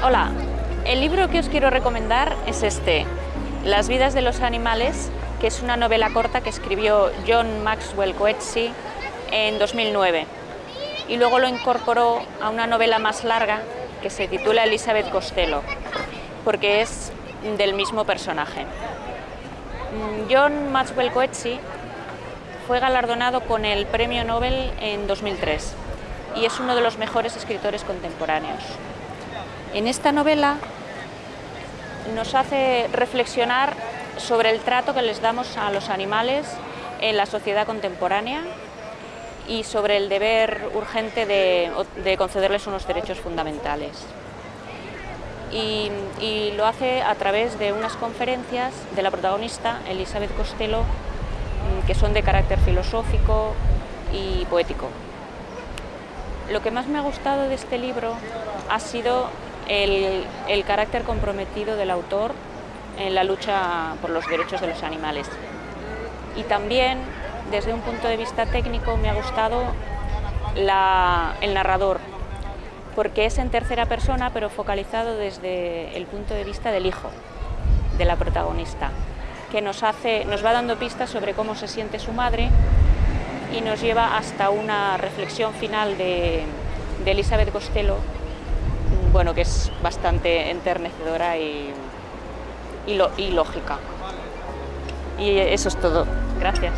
Hola, el libro que os quiero recomendar es este, Las vidas de los animales, que es una novela corta que escribió John Maxwell Coetzee en 2009 y luego lo incorporó a una novela más larga que se titula Elizabeth Costello, porque es del mismo personaje. Mm, John Maxwell Coetzee fue galardonado con el Premio Nobel en 2003 y es uno de los mejores escritores contemporáneos. En esta novela nos hace reflexionar sobre el trato que les damos a los animales en la sociedad contemporánea y sobre el deber urgente de, concederles unos derechos fundamentales. Y, y, lo hace a través de unas conferencias de la protagonista, Elizabeth Costello, mm, que son de carácter filosófico y poético. Lo que más me ha gustado de este libro ha sido el, carácter comprometido del autor en la lucha por los derechos de los animales. Y también, desde un punto de vista técnico, me ha gustado el narrador, porque es en tercera persona, pero focalizado desde el punto de vista del hijo, de la protagonista, que nos, hace, nos va dando pistas sobre cómo se siente su madre y nos lleva hasta una reflexión final de, de Elizabeth Costello, bueno, que es bastante enternecedora y y, lógica. Y eso es todo. Gracias.